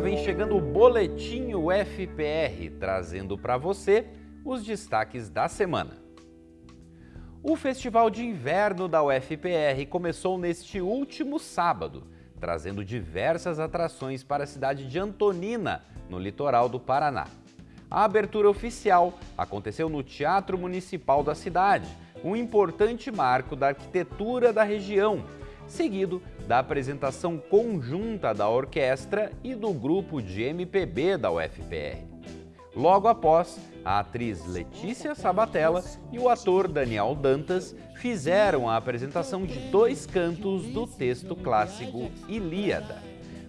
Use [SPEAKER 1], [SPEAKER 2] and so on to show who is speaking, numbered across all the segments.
[SPEAKER 1] Vem chegando o Boletim UFPR, trazendo para você os destaques da semana. O Festival de Inverno da UFPR começou neste último sábado, trazendo diversas atrações para a cidade de Antonina, no litoral do Paraná. A abertura oficial aconteceu no Teatro Municipal da cidade, um importante marco da arquitetura da região, seguido da apresentação conjunta da orquestra e do grupo de MPB da UFPR. Logo após, a atriz Letícia Sabatella e o ator Daniel Dantas fizeram a apresentação de dois cantos do texto clássico Ilíada.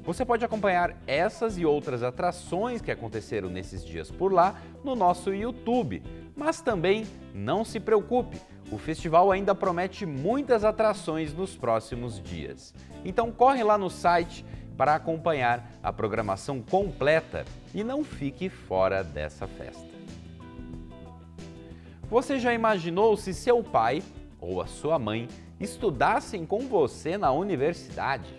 [SPEAKER 1] Você pode acompanhar essas e outras atrações que aconteceram nesses dias por lá no nosso YouTube, mas também não se preocupe, o festival ainda promete muitas atrações nos próximos dias. Então corre lá no site para acompanhar a programação completa e não fique fora dessa festa. Você já imaginou se seu pai ou a sua mãe estudassem com você na universidade?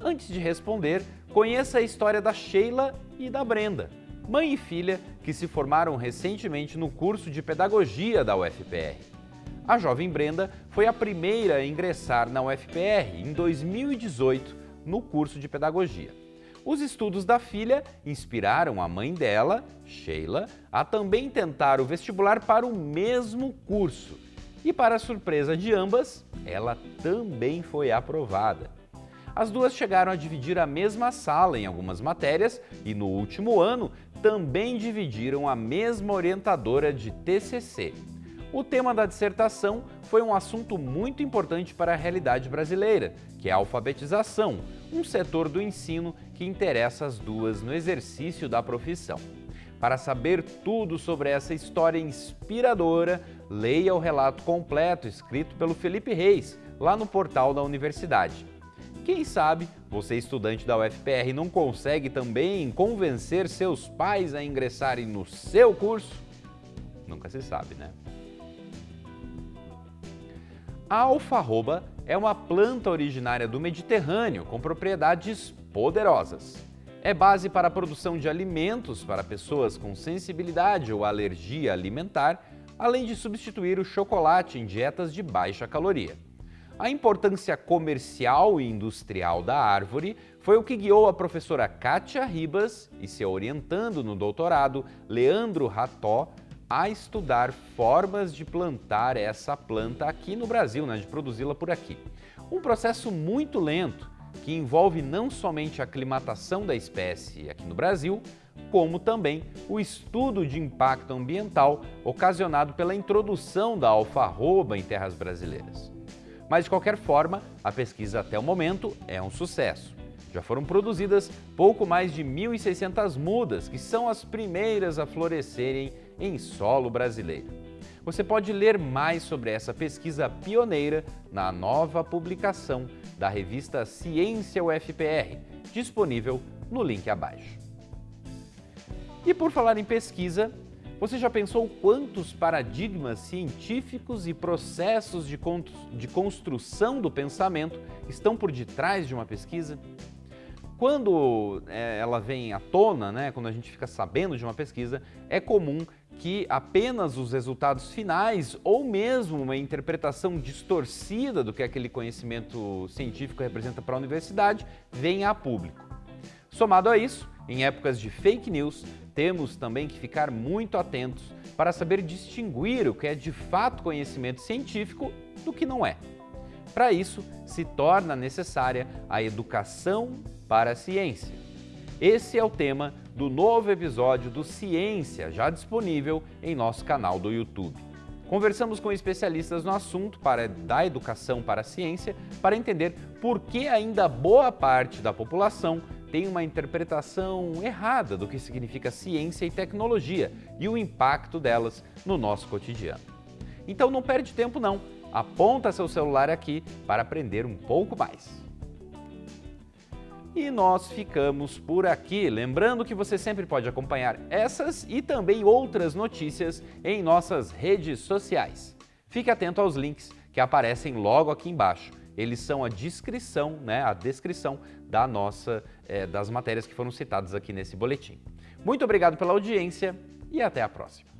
[SPEAKER 1] Antes de responder, conheça a história da Sheila e da Brenda, mãe e filha que se formaram recentemente no curso de Pedagogia da UFPR. A jovem Brenda foi a primeira a ingressar na UFPR em 2018 no curso de Pedagogia. Os estudos da filha inspiraram a mãe dela, Sheila, a também tentar o vestibular para o mesmo curso. E para surpresa de ambas, ela também foi aprovada. As duas chegaram a dividir a mesma sala em algumas matérias e no último ano também dividiram a mesma orientadora de TCC. O tema da dissertação foi um assunto muito importante para a realidade brasileira, que é a alfabetização, um setor do ensino que interessa as duas no exercício da profissão. Para saber tudo sobre essa história inspiradora, leia o relato completo escrito pelo Felipe Reis, lá no portal da universidade. Quem sabe você, estudante da UFPR, não consegue também convencer seus pais a ingressarem no seu curso? Nunca se sabe, né? A alfarroba é uma planta originária do Mediterrâneo com propriedades poderosas. É base para a produção de alimentos para pessoas com sensibilidade ou alergia alimentar, além de substituir o chocolate em dietas de baixa caloria. A importância comercial e industrial da árvore foi o que guiou a professora Kátia Ribas e seu orientando no doutorado, Leandro Rató, a estudar formas de plantar essa planta aqui no Brasil, né, de produzi-la por aqui. Um processo muito lento, que envolve não somente a aclimatação da espécie aqui no Brasil, como também o estudo de impacto ambiental ocasionado pela introdução da alfarroba em terras brasileiras. Mas, de qualquer forma, a pesquisa até o momento é um sucesso. Já foram produzidas pouco mais de 1.600 mudas, que são as primeiras a florescerem em solo brasileiro. Você pode ler mais sobre essa pesquisa pioneira na nova publicação da revista Ciência UFPR, disponível no link abaixo. E por falar em pesquisa, você já pensou quantos paradigmas científicos e processos de, de construção do pensamento estão por detrás de uma pesquisa? Quando é, ela vem à tona, né, quando a gente fica sabendo de uma pesquisa, é comum que apenas os resultados finais ou mesmo uma interpretação distorcida do que aquele conhecimento científico representa para a universidade venha a público. Somado a isso, em épocas de fake news, temos também que ficar muito atentos para saber distinguir o que é de fato conhecimento científico do que não é. Para isso, se torna necessária a educação para a ciência. Esse é o tema do novo episódio do Ciência, já disponível em nosso canal do YouTube. Conversamos com especialistas no assunto para da educação para a ciência para entender por que ainda boa parte da população tem uma interpretação errada do que significa ciência e tecnologia e o impacto delas no nosso cotidiano. Então não perde tempo não, aponta seu celular aqui para aprender um pouco mais. E nós ficamos por aqui. Lembrando que você sempre pode acompanhar essas e também outras notícias em nossas redes sociais. Fique atento aos links que aparecem logo aqui embaixo eles são a descrição, né, a descrição da nossa, é, das matérias que foram citadas aqui nesse boletim. Muito obrigado pela audiência e até a próxima.